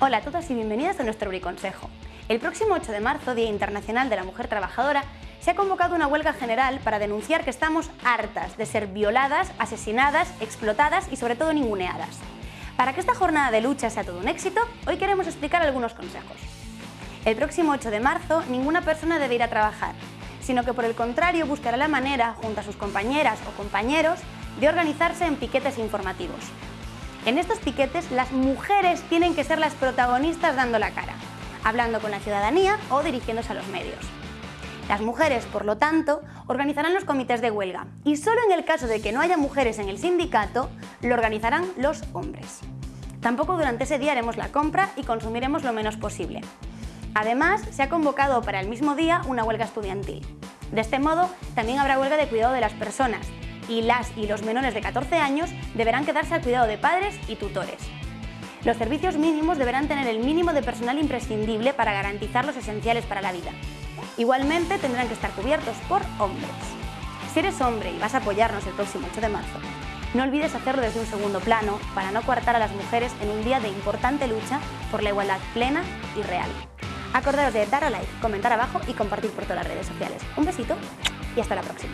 Hola a todos y bienvenidos a nuestro Briconsejo. El próximo 8 de marzo, Día Internacional de la Mujer Trabajadora, se ha convocado una huelga general para denunciar que estamos hartas de ser violadas, asesinadas, explotadas y sobre todo ninguneadas. Para que esta jornada de lucha sea todo un éxito, hoy queremos explicar algunos consejos. El próximo 8 de marzo, ninguna persona debe ir a trabajar, sino que por el contrario buscará la manera, junto a sus compañeras o compañeros, de organizarse en piquetes informativos. En estos piquetes, las mujeres tienen que ser las protagonistas dando la cara, hablando con la ciudadanía o dirigiéndose a los medios. Las mujeres, por lo tanto, organizarán los comités de huelga y solo en el caso de que no haya mujeres en el sindicato, lo organizarán los hombres. Tampoco durante ese día haremos la compra y consumiremos lo menos posible. Además, se ha convocado para el mismo día una huelga estudiantil. De este modo, también habrá huelga de cuidado de las personas, y las y los menores de 14 años deberán quedarse al cuidado de padres y tutores. Los servicios mínimos deberán tener el mínimo de personal imprescindible para garantizar los esenciales para la vida. Igualmente tendrán que estar cubiertos por hombres. Si eres hombre y vas a apoyarnos el próximo 8 de marzo, no olvides hacerlo desde un segundo plano para no coartar a las mujeres en un día de importante lucha por la igualdad plena y real. Acordaos de dar a like, comentar abajo y compartir por todas las redes sociales. Un besito y hasta la próxima.